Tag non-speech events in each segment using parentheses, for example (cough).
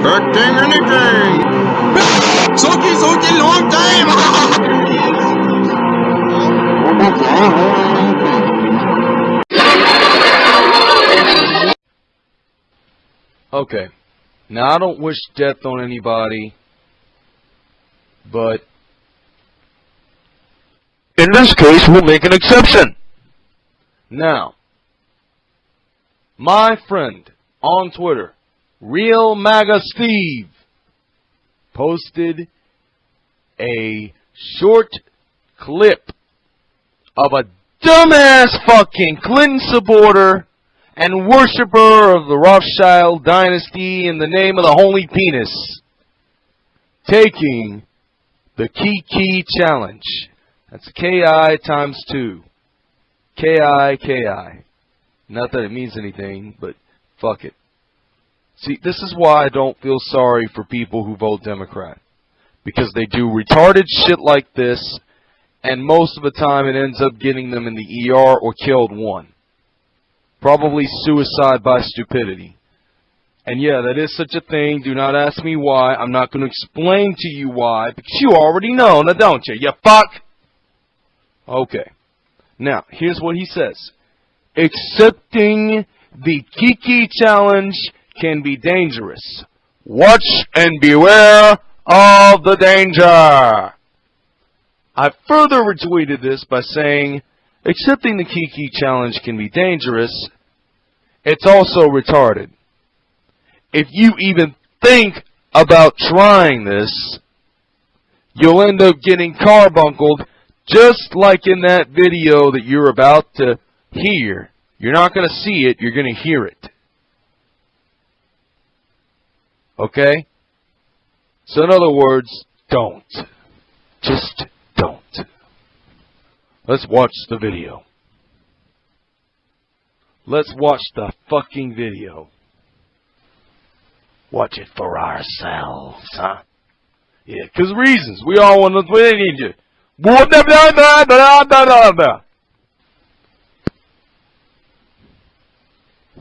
expecting anything. Soki, Soki, long time. okay. Now, I don't wish death on anybody, but in this case, we'll make an exception. Now, my friend on Twitter, Real MAGA Steve, posted a short clip of a dumbass fucking Clinton supporter and worshiper of the Rothschild dynasty in the name of the Holy Penis taking the Kiki Challenge. That's KI times two. KI, KI. Not that it means anything, but fuck it. See, this is why I don't feel sorry for people who vote Democrat. Because they do retarded shit like this, and most of the time it ends up getting them in the ER or killed one. Probably suicide by stupidity. And yeah, that is such a thing. Do not ask me why. I'm not going to explain to you why, because you already know, now don't you? You fuck! Okay. Now, here's what he says. Accepting the Kiki challenge can be dangerous. Watch and beware of the danger. I further retweeted this by saying, accepting the Kiki challenge can be dangerous. It's also retarded. If you even think about trying this, you'll end up getting carbunkled just like in that video that you're about to hear. You're not going to see it, you're going to hear it. Okay? So in other words, don't. Just don't. Let's watch the video. Let's watch the fucking video. Watch it for ourselves, huh? Yeah, because reasons. We all want to, we need you.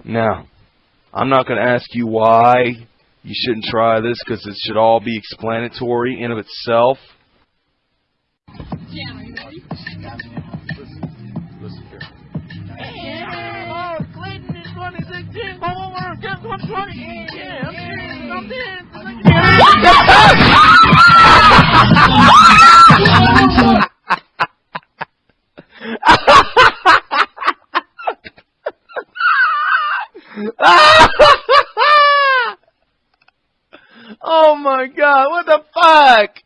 Now, I'm not going to ask you why you shouldn't try this because it should all be explanatory in of itself. Yeah, are you ready? Listen, here. Oh, Clayton in 2016. Homework, guess 120. Yeah, oh my god, what the fuck?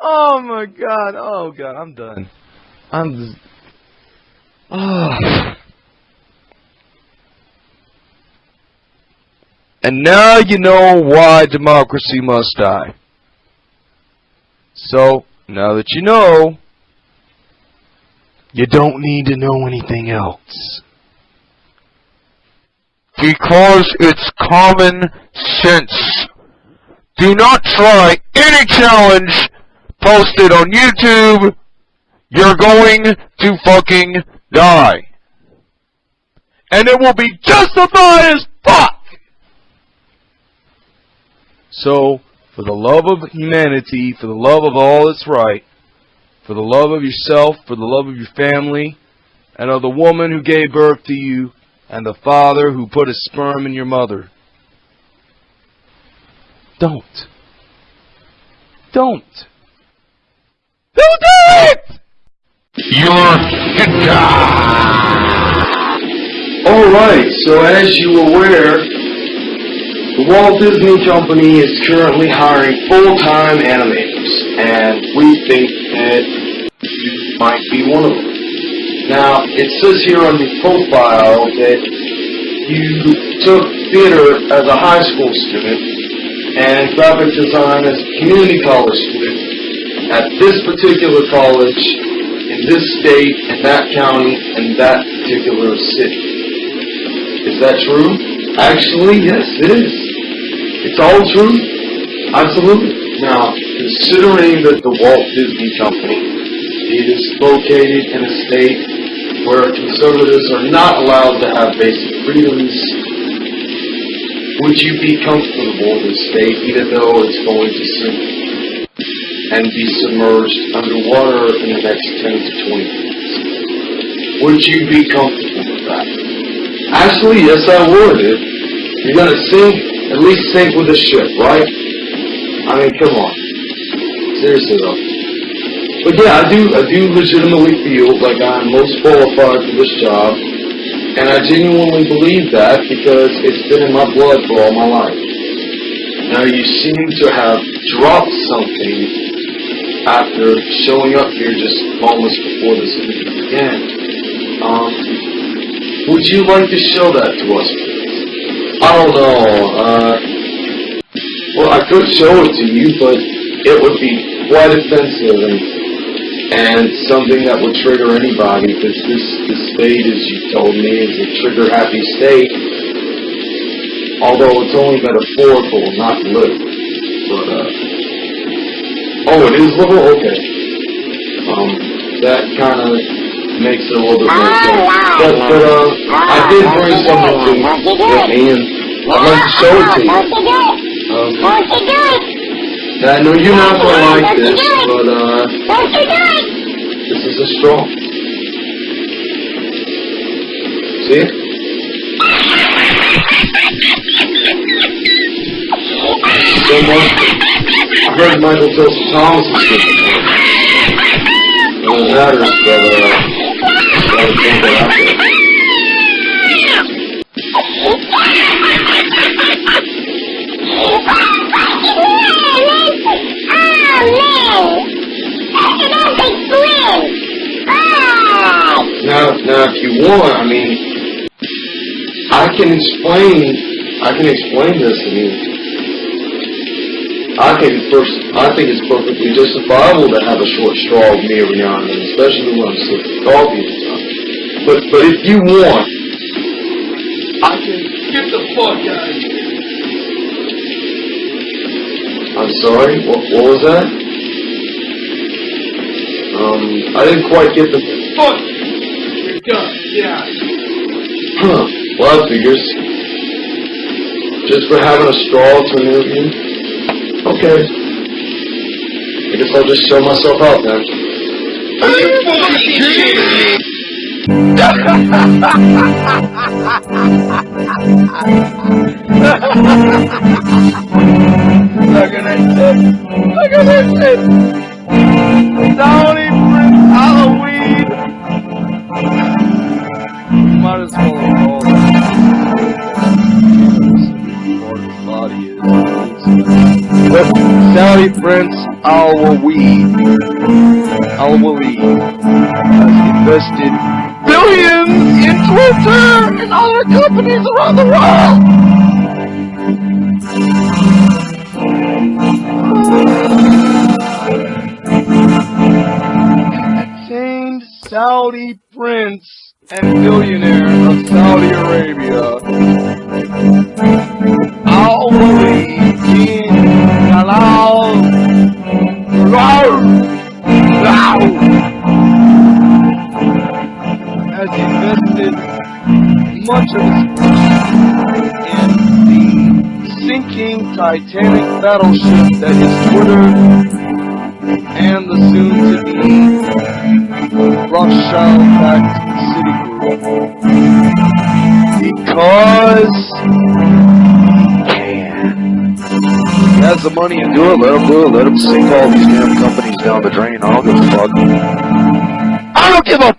Oh my god, oh god, I'm done. I'm just... Oh. And now you know why democracy must die. So, now that you know, you don't need to know anything else. Because it's common sense. Do not try any challenge posted on YouTube. You're going to fucking die. And it will be justified as fuck! So, for the love of humanity, for the love of all that's right, for the love of yourself, for the love of your family, and of the woman who gave birth to you, and the father who put his sperm in your mother. Don't. Don't. Don't do it! You're Alright, so as you are aware, the Walt Disney Company is currently hiring full-time animators, and we think that you might be one of them. Now, it says here on your profile that you took theater as a high school student and graphic design as a community college student at this particular college, in this state, in that county, in that particular city. Is that true? Actually, yes, it is. It's all true. Absolutely. Now, considering that the Walt Disney Company is located in a state where conservatives are not allowed to have basic freedoms, would you be comfortable this state even though it's going to sink and be submerged underwater in the next 10 to 20 minutes? Would you be comfortable with that? Actually, yes I would. If you're gonna sink, at least sink with the ship, right? I mean, come on. Seriously though. But yeah, I do, I do legitimately feel like I'm most qualified for this job, and I genuinely believe that because it's been in my blood for all my life. Now you seem to have dropped something after showing up here just moments before this interview began. Um, would you like to show that to us? I don't know. Uh, well, I could show it to you, but it would be quite offensive and something that would trigger anybody because this this state, as you told me, is a trigger happy state. Although it's only metaphorical, not literal. But uh, oh, it is literal. Okay. Um, that kind of makes it a little bit more sense. But but uh, I did bring something to with me, and I'd like to show it to you. Um, I know you're not gonna like this, but uh, this is a straw. See? So much. I heard Michael Joseph Thomas is. Well, it matters that uh, gotta take that out there. Can explain. I can explain this. I mean, I think first, I think it's perfectly justifiable to have a short straw with me every now and then, especially when I'm sipping coffee and stuff. But, but if you want, I can get the fuck out of here. I'm sorry. What, what was that? Um, I didn't quite get the fuck. You're done. Yeah. Huh. That figures. Just for having a straw to an interview. Okay. I guess I'll just show myself out then. Are you fucking kidding me? Look at that shit. Look at that shit. Tony Prince Halloween. Might as well have But Saudi Prince Al-Waleed, Al-Waleed has invested billions in Twitter and other companies around the world. Famed Saudi prince and billionaire of Saudi Arabia, in the sinking Titanic battleship that is Twitter and the soon-to-be Rothschild-backed Citigroup. Because has the money to do it, let him do it, let him sink all these damn companies down the drain. I don't give a fuck. I don't give a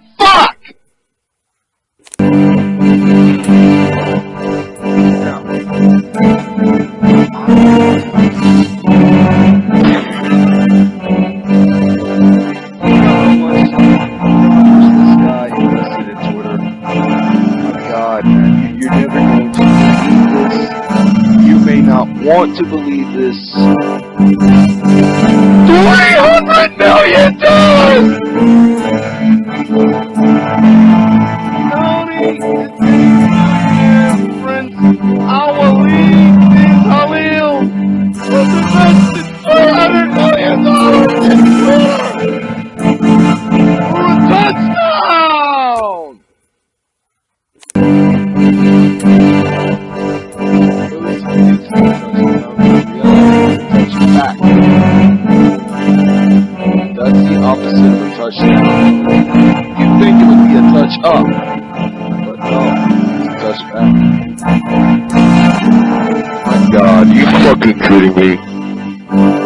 kidding me?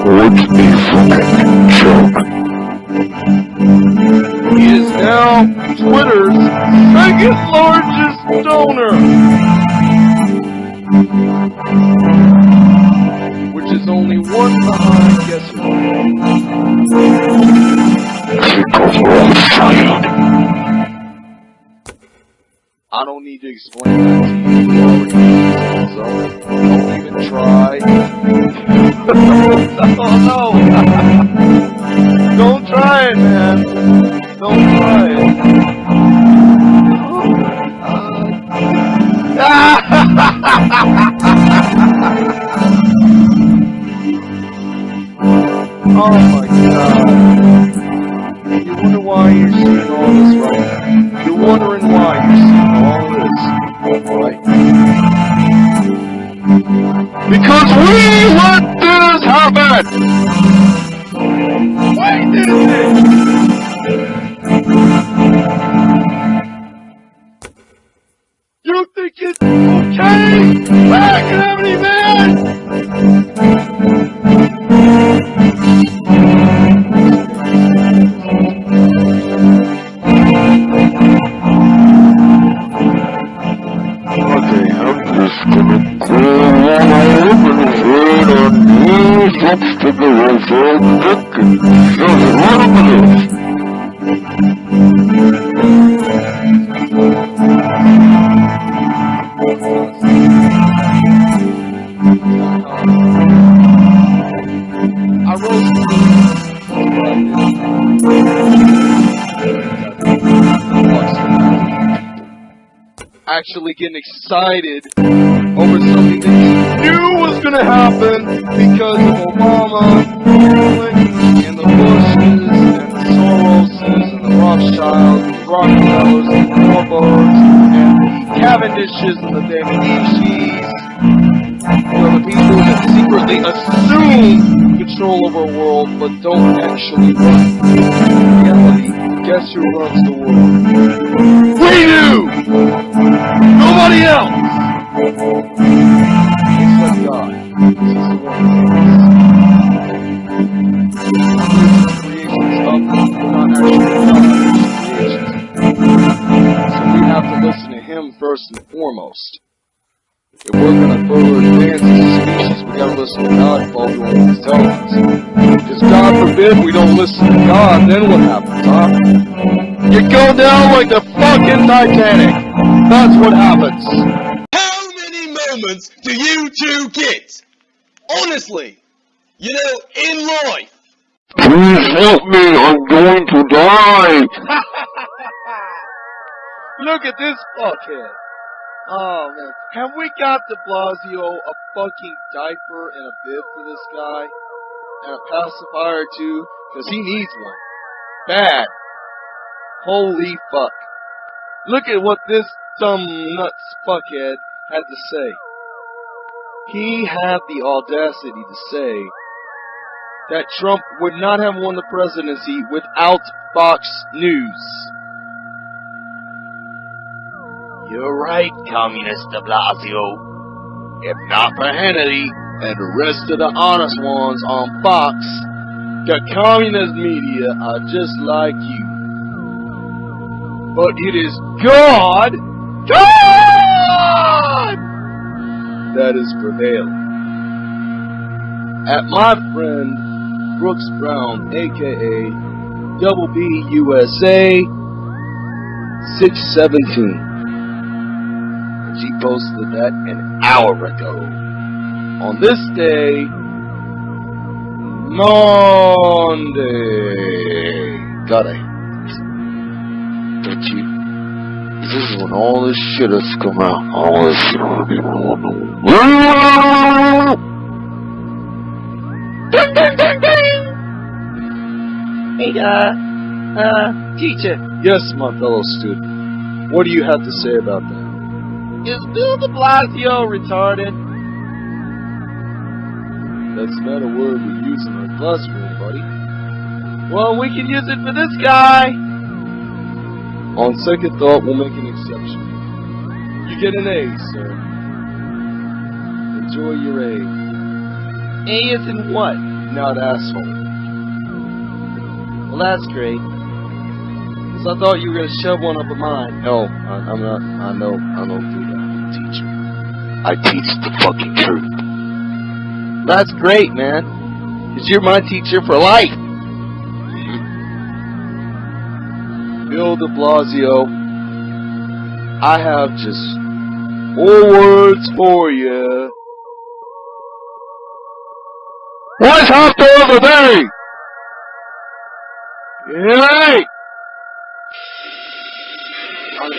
What's a fucking joke? He is now Twitter's second largest donor. Which is only one behind Guess Who. Because we're all fired. Don't need to explain that to you. You already know, so don't even try. (laughs) oh no! (laughs) don't try it, man. Don't try these obstacles all chicken. Just run over this. I wrote actually getting excited guess who runs the world? We do! Nobody else! Except God. He's the one. So we have to listen to Him first and foremost. If we're gonna further advance as a species, we gotta listen to God and follow what us. Because God forbid we don't listen to God, then what happens, huh? You go down like the fucking Titanic. That's what happens. How many moments do you two get? Honestly, you know, in life. Please help me, I'm going to die! (laughs) Look at this fuckhead. Oh man, have we got De Blasio a fucking diaper and a bib for this guy? And a pacifier too? Cause he needs one. Bad. Holy fuck. Look at what this dumb nuts fuckhead had to say. He had the audacity to say that Trump would not have won the presidency without Fox News. You're right, Communist de Blasio. If not for Hannity and the rest of the honest ones on Fox, the communist media are just like you. But it is God, God, that is prevailing. At my friend Brooks Brown, aka Double B USA 617. She posted that an hour ago. On this day, Monday. God, I don't you? This is when all this shit has come out. All this shit. will be known. Ding, ding, ding, ding! Hey, uh, uh, teacher. Yes, my fellow student. What do you have to say about that? Is Bill de Blasio retarded? That's not a word we use in our classroom, buddy. Well, we can use it for this guy. On second thought, we'll make an exception. You get an A, sir. Enjoy your A. A is in what? Not asshole. Well, that's great. Cause I thought you were gonna shove one up of mine. No, I, I'm not. I know. I don't do that, teacher. I teach the fucking truth. That's great, man. Cause you're my teacher for life. Bill de Blasio, I have just four words for you. What's after the day? Yay! How the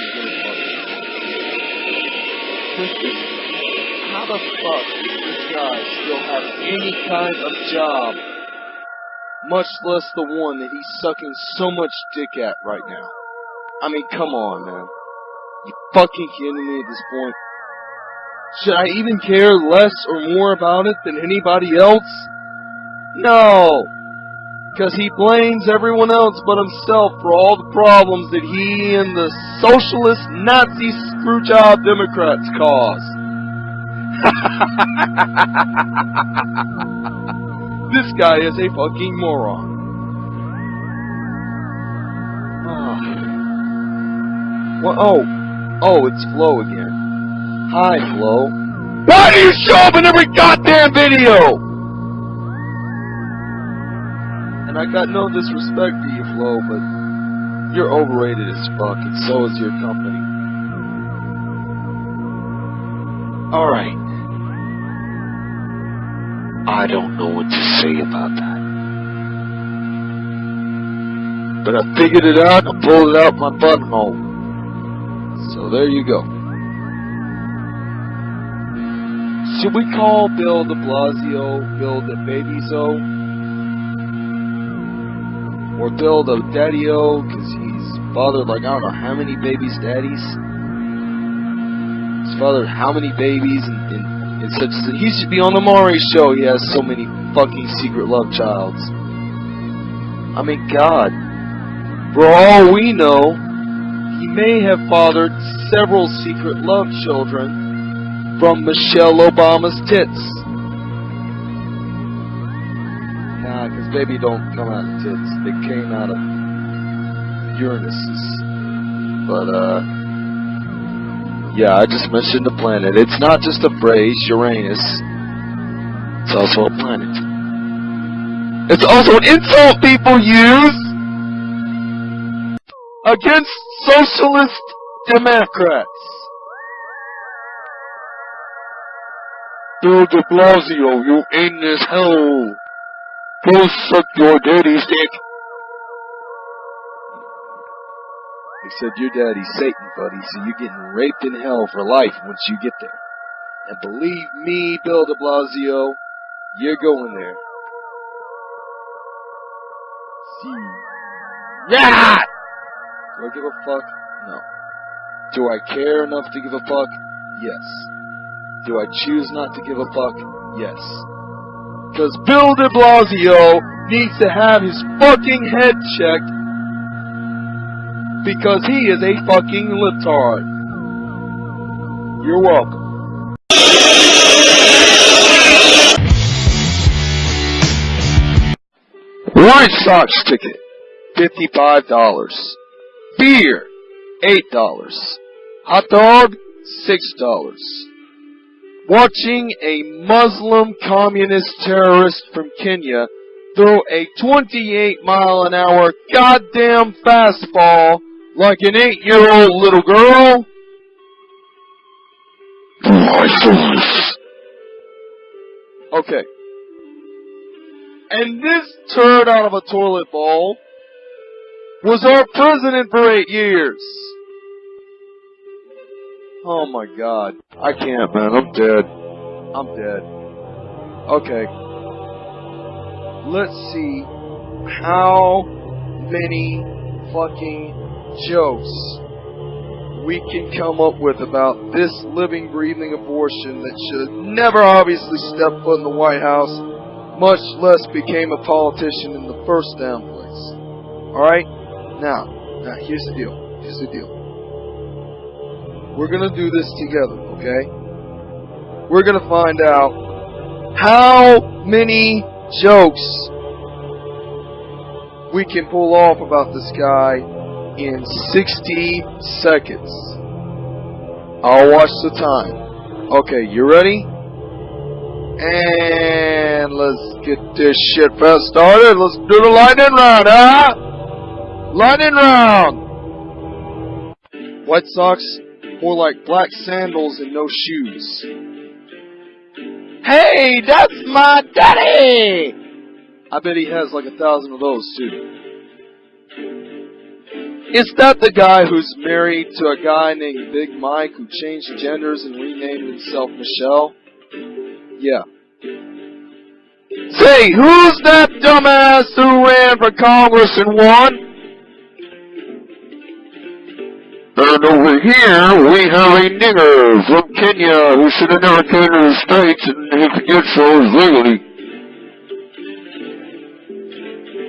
fuck does this guy still have any kind of job? Much less the one that he's sucking so much dick at right now. I mean, come on, man. You fucking kidding me at this point? Should I even care less or more about it than anybody else? No! Because he blames everyone else but himself for all the problems that he and the socialist Nazi screwjob Democrats caused. (laughs) this guy is a fucking moron. Oh. Well, oh, oh, it's Flo again. Hi, Flo. Why do you show up in every goddamn video? And I got no disrespect for you, Flo, but you're overrated as fuck, and so is your company. Alright. I don't know what to say about that. But I figured it out and I pulled it out my buttonhole. So there you go. Should we call Bill de Blasio Bill de Babyzo? Or Bill the Daddy-O, because he's fathered like, I don't know how many babies daddies. He's fathered how many babies and, and, and such. He should be on the Maury show. He has so many fucking secret love childs. I mean, God. For all we know, he may have fathered several secret love children from Michelle Obama's tits. Nah, because baby don't come out of tits. They came out of Uranus's. But, uh, yeah, I just mentioned the planet. It's not just a phrase, Uranus. It's also a planet. It's also an insult people use against socialist Democrats. Bill de Blasio, you anus hell. Go suck your daddy's dick. They said your daddy's Satan, buddy, so you're getting raped in hell for life once you get there. And believe me, Bill de Blasio, you're going there. See. Yeah! Do I give a fuck? No. Do I care enough to give a fuck? Yes. Do I choose not to give a fuck? Yes. Because Bill de Blasio needs to have his fucking head checked because he is a fucking libtard. You're welcome. White Sox ticket, $55. Beer, $8. Hot dog, $6 watching a Muslim communist terrorist from Kenya throw a 28 mile an hour goddamn fastball like an 8 year old little girl? Okay. And this turd out of a toilet bowl was our president for eight years. Oh my god. I can't, man. I'm dead. I'm dead. Okay. Let's see how many fucking jokes we can come up with about this living, breathing abortion that should never obviously step foot in the White House, much less became a politician in the first damn place. Alright? Now, now, here's the deal. Here's the deal. We're gonna do this together, okay? We're gonna find out how many jokes we can pull off about this guy in 60 seconds. I'll watch the time. Okay, you ready? And let's get this shit fast started. Let's do the lightning round, huh? Lightning round! White socks, more like black sandals and no shoes. Hey, that's my daddy! I bet he has like a thousand of those too. Is that the guy who's married to a guy named Big Mike who changed genders and renamed himself Michelle? Yeah. Say, who's that dumbass who ran for Congress and won? And over here, we have a nigger from Kenya who should have never came to the States and he could get so legally.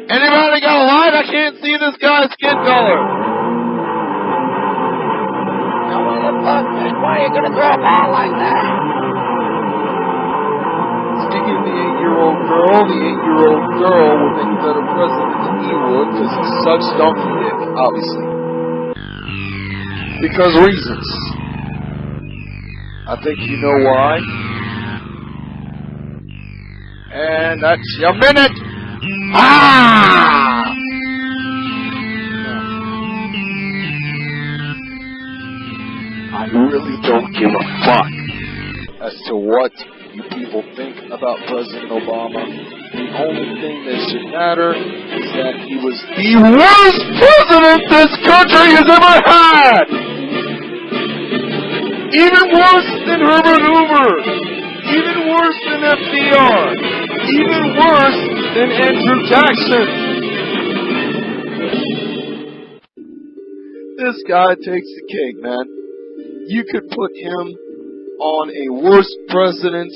Anybody got a light? I can't see this guy's skin color. Now what the fuck, man? Why are you gonna throw a ball like that? Speaking of the eight-year-old girl, the eight-year-old girl will make a better president than he would because he sucks donkey dick, obviously. Because reasons. I think you know why. And that's your minute. Ah! I really don't give a fuck. as to what you people think about President Obama. The only thing that should matter is that he was the worst president this country has ever had! Even worse than Herbert Hoover! Even worse than FDR! Even worse than Andrew Jackson! This guy takes the cake, man. You could put him on a worst presidents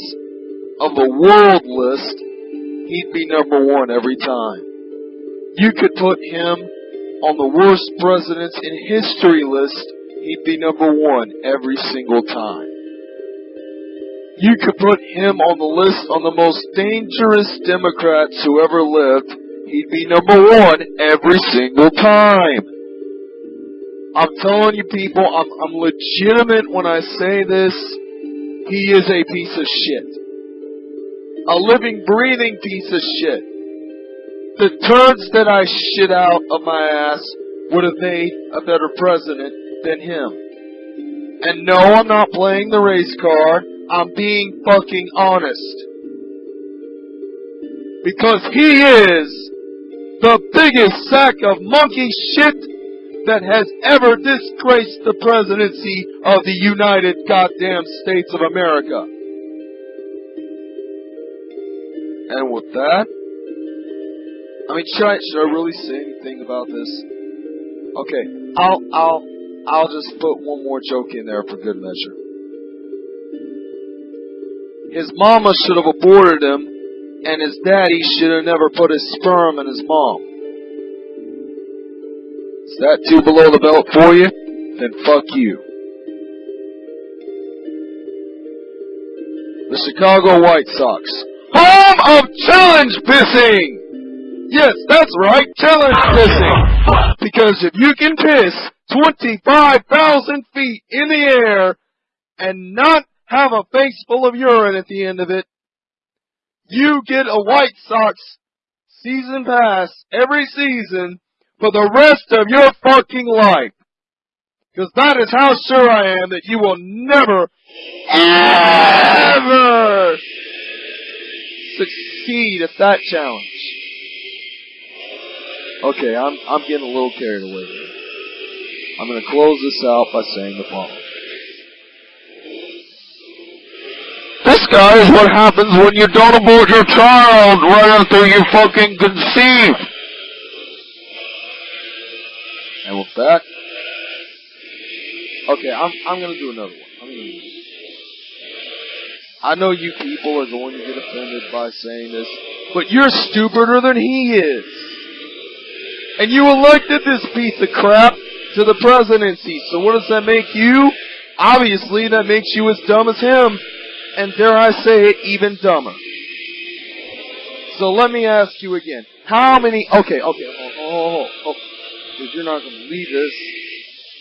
of the world list, he'd be number one every time. You could put him on the worst presidents in history list, he'd be number one every single time. You could put him on the list on the most dangerous Democrats who ever lived, he'd be number one every single time. I'm telling you people, I'm, I'm legitimate when I say this. He is a piece of shit. A living, breathing piece of shit. The turds that I shit out of my ass would have made a better president than him. And no, I'm not playing the race card. I'm being fucking honest. Because he is the biggest sack of monkey shit that has ever disgraced the presidency of the United Goddamn States of America. And with that, I mean, should I, should I really say anything about this? Okay, I'll, I'll, I'll just put one more joke in there for good measure. His mama should have aborted him, and his daddy should have never put his sperm in his mom. Is that too below the belt for you? Then fuck you. The Chicago White Sox. Home of challenge pissing! Yes, that's right, challenge pissing! Because if you can piss 25,000 feet in the air and not have a face full of urine at the end of it, you get a White Sox season pass every season for the rest of your fucking life. Because that is how sure I am that you will never, ever succeed at that challenge. Okay, I'm I'm getting a little carried away here. I'm gonna close this out by saying the following. This guy is what happens when you don't abort your child right after you fucking conceive. And with that, okay, I'm I'm gonna do another one. I'm gonna do I know you people are going to get offended by saying this, but you're stupider than he is. And you elected this piece of crap to the presidency. So what does that make you? obviously that makes you as dumb as him, and dare I say it, even dumber. So let me ask you again. How many, okay, okay, oh, oh, oh, oh, because you're not to believe this.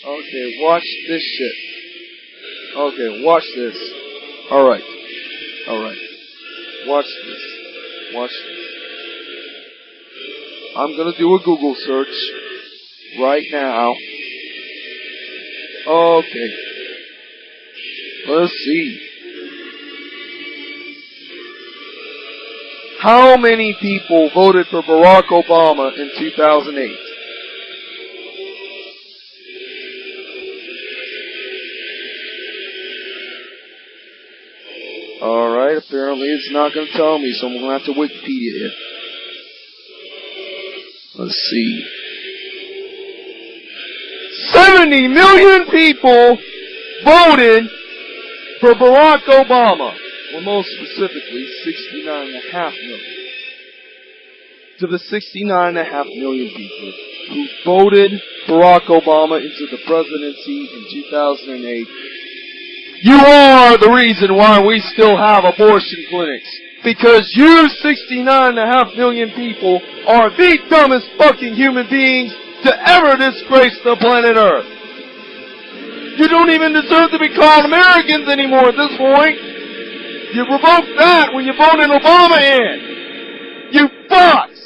Okay, watch this shit. Okay, watch this. Alright. Alright. Watch this. Watch this. I'm gonna do a Google search right now. Okay. Let's see. How many people voted for Barack Obama in 2008? Alright, apparently it's not going to tell me, so I'm going to have to Wikipedia it. Let's see. 70 million people voted for Barack Obama. Well, most specifically, 69.5 million. To the 69.5 million people who voted Barack Obama into the presidency in 2008, you are the reason why we still have abortion clinics. Because you 69.5 million people are the dumbest fucking human beings to ever disgrace the planet Earth. You don't even deserve to be called Americans anymore at this point. You revoked that when you voted Obama in. You fucks!